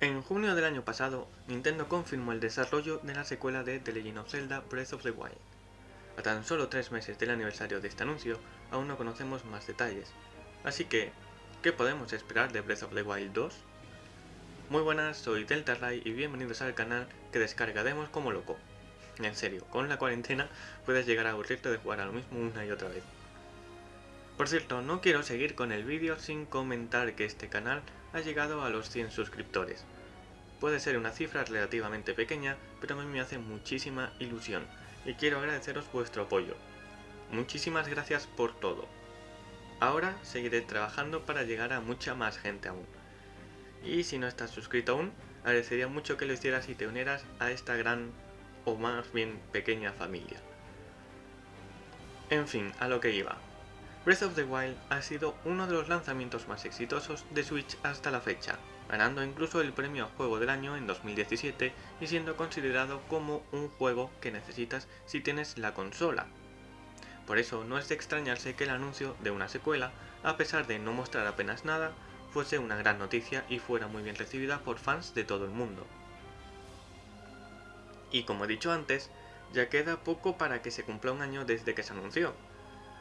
En junio del año pasado, Nintendo confirmó el desarrollo de la secuela de The Legend of Zelda Breath of the Wild. A tan solo tres meses del aniversario de este anuncio, aún no conocemos más detalles. Así que, ¿qué podemos esperar de Breath of the Wild 2? Muy buenas, soy DeltaRay y bienvenidos al canal que descarga demos como loco. En serio, con la cuarentena puedes llegar a aburrirte de jugar a lo mismo una y otra vez. Por cierto, no quiero seguir con el vídeo sin comentar que este canal ha llegado a los 100 suscriptores. Puede ser una cifra relativamente pequeña, pero a mí me hace muchísima ilusión y quiero agradeceros vuestro apoyo. Muchísimas gracias por todo. Ahora seguiré trabajando para llegar a mucha más gente aún. Y si no estás suscrito aún, agradecería mucho que lo hicieras y te unieras a esta gran o más bien pequeña familia. En fin, a lo que iba. Breath of the Wild ha sido uno de los lanzamientos más exitosos de Switch hasta la fecha, ganando incluso el premio a Juego del Año en 2017 y siendo considerado como un juego que necesitas si tienes la consola. Por eso no es de extrañarse que el anuncio de una secuela, a pesar de no mostrar apenas nada, fuese una gran noticia y fuera muy bien recibida por fans de todo el mundo. Y como he dicho antes, ya queda poco para que se cumpla un año desde que se anunció,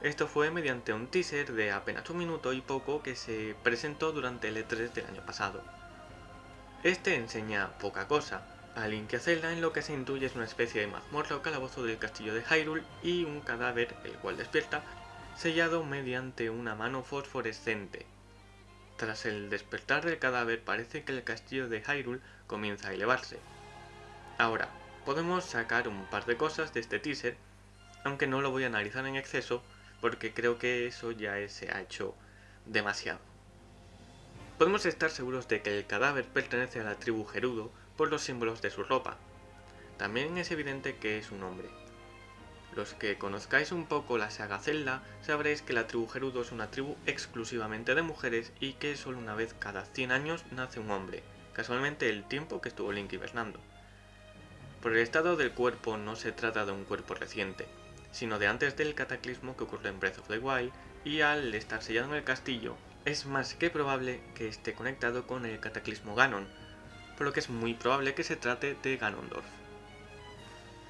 esto fue mediante un teaser de apenas un minuto y poco que se presentó durante el E3 del año pasado. Este enseña poca cosa, a Link y a en lo que se intuye es una especie de mazmorra o calabozo del castillo de Hyrule y un cadáver, el cual despierta, sellado mediante una mano fosforescente. Tras el despertar del cadáver parece que el castillo de Hyrule comienza a elevarse. Ahora, podemos sacar un par de cosas de este teaser, aunque no lo voy a analizar en exceso porque creo que eso ya se ha hecho demasiado. Podemos estar seguros de que el cadáver pertenece a la tribu Gerudo por los símbolos de su ropa. También es evidente que es un hombre. Los que conozcáis un poco la saga Zelda sabréis que la tribu Gerudo es una tribu exclusivamente de mujeres y que solo una vez cada 100 años nace un hombre, casualmente el tiempo que estuvo Link hibernando. Por el estado del cuerpo no se trata de un cuerpo reciente, sino de antes del cataclismo que ocurre en Breath of the Wild, y al estar sellado en el castillo, es más que probable que esté conectado con el cataclismo Ganon, por lo que es muy probable que se trate de Ganondorf.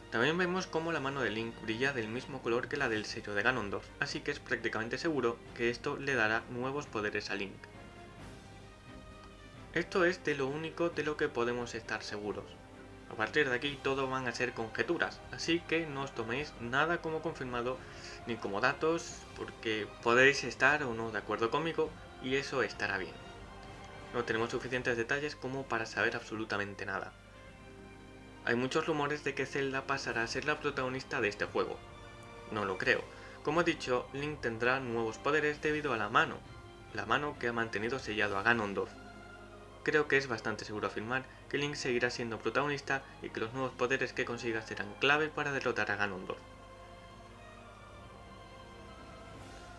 También vemos cómo la mano de Link brilla del mismo color que la del sello de Ganondorf, así que es prácticamente seguro que esto le dará nuevos poderes a Link. Esto es de lo único de lo que podemos estar seguros, a partir de aquí todo van a ser conjeturas, así que no os toméis nada como confirmado ni como datos, porque podéis estar o no de acuerdo conmigo y eso estará bien. No tenemos suficientes detalles como para saber absolutamente nada. Hay muchos rumores de que Zelda pasará a ser la protagonista de este juego. No lo creo. Como he dicho, Link tendrá nuevos poderes debido a la mano, la mano que ha mantenido sellado a Ganondorf, creo que es bastante seguro afirmar que Link seguirá siendo protagonista y que los nuevos poderes que consiga serán clave para derrotar a Ganondorf.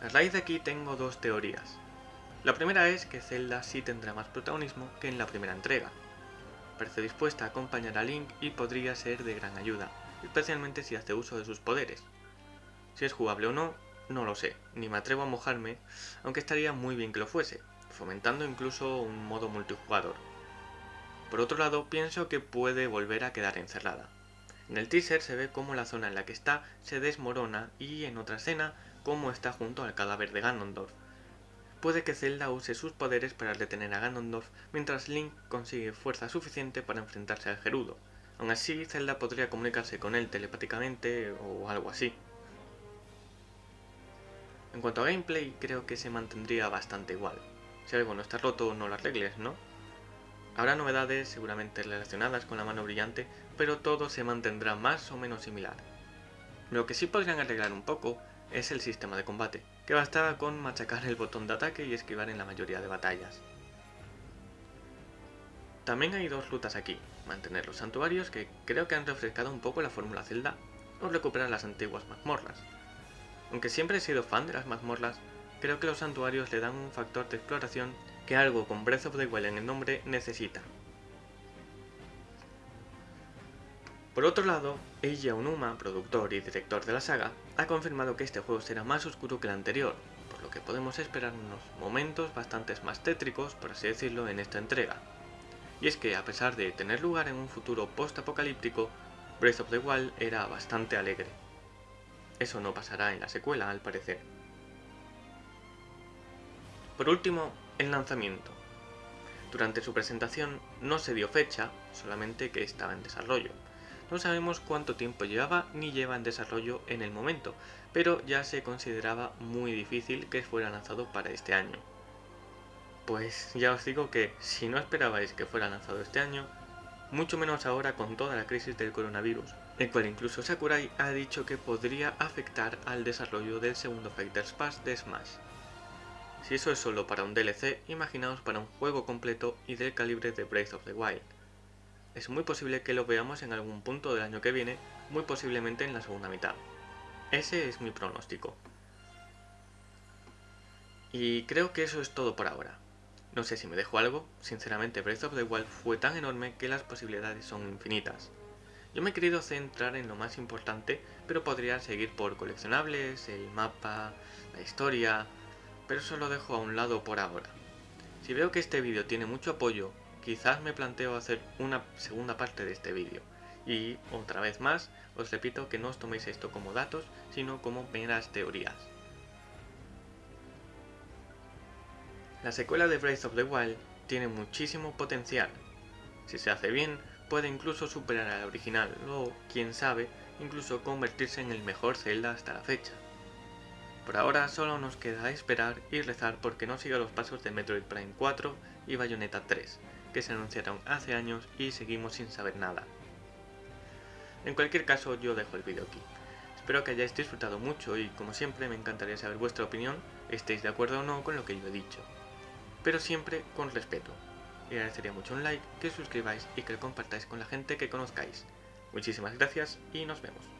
A raíz de aquí tengo dos teorías. La primera es que Zelda sí tendrá más protagonismo que en la primera entrega. Parece dispuesta a acompañar a Link y podría ser de gran ayuda, especialmente si hace uso de sus poderes. Si es jugable o no, no lo sé, ni me atrevo a mojarme, aunque estaría muy bien que lo fuese, fomentando incluso un modo multijugador. Por otro lado, pienso que puede volver a quedar encerrada. En el teaser se ve cómo la zona en la que está se desmorona y en otra escena cómo está junto al cadáver de Ganondorf. Puede que Zelda use sus poderes para detener a Ganondorf mientras Link consigue fuerza suficiente para enfrentarse al Gerudo. Aún así, Zelda podría comunicarse con él telepáticamente o algo así. En cuanto a gameplay, creo que se mantendría bastante igual. Si algo no está roto, no lo arregles, ¿no? Habrá novedades seguramente relacionadas con la mano brillante, pero todo se mantendrá más o menos similar. Lo que sí podrían arreglar un poco es el sistema de combate, que bastaba con machacar el botón de ataque y esquivar en la mayoría de batallas. También hay dos rutas aquí, mantener los santuarios que creo que han refrescado un poco la fórmula Zelda o recuperar las antiguas mazmorras. Aunque siempre he sido fan de las mazmorras, creo que los santuarios le dan un factor de exploración que algo con Breath of the Wild en el nombre necesita. Por otro lado, Eiji Aonuma, productor y director de la saga, ha confirmado que este juego será más oscuro que el anterior, por lo que podemos esperar unos momentos bastante más tétricos, por así decirlo, en esta entrega. Y es que a pesar de tener lugar en un futuro post-apocalíptico, Breath of the Wild era bastante alegre. Eso no pasará en la secuela, al parecer. Por último, el lanzamiento. Durante su presentación no se dio fecha, solamente que estaba en desarrollo. No sabemos cuánto tiempo llevaba ni lleva en desarrollo en el momento, pero ya se consideraba muy difícil que fuera lanzado para este año. Pues ya os digo que si no esperabais que fuera lanzado este año, mucho menos ahora con toda la crisis del coronavirus, el cual incluso Sakurai ha dicho que podría afectar al desarrollo del segundo Fighters Pass de Smash. Si eso es solo para un DLC, imaginaos para un juego completo y del calibre de Breath of the Wild. Es muy posible que lo veamos en algún punto del año que viene, muy posiblemente en la segunda mitad. Ese es mi pronóstico. Y creo que eso es todo por ahora. No sé si me dejo algo, sinceramente Breath of the Wild fue tan enorme que las posibilidades son infinitas. Yo me he querido centrar en lo más importante, pero podría seguir por coleccionables, el mapa, la historia, pero eso lo dejo a un lado por ahora. Si veo que este vídeo tiene mucho apoyo, quizás me planteo hacer una segunda parte de este vídeo. Y, otra vez más, os repito que no os toméis esto como datos, sino como meras teorías. La secuela de Breath of the Wild tiene muchísimo potencial. Si se hace bien, puede incluso superar al original, o, quién sabe, incluso convertirse en el mejor Zelda hasta la fecha. Por ahora solo nos queda esperar y rezar porque no siga los pasos de Metroid Prime 4 y Bayonetta 3, que se anunciaron hace años y seguimos sin saber nada. En cualquier caso yo dejo el vídeo aquí. Espero que hayáis disfrutado mucho y como siempre me encantaría saber vuestra opinión, estéis de acuerdo o no con lo que yo he dicho pero siempre con respeto. Y agradecería mucho un like, que suscribáis y que lo compartáis con la gente que conozcáis. Muchísimas gracias y nos vemos.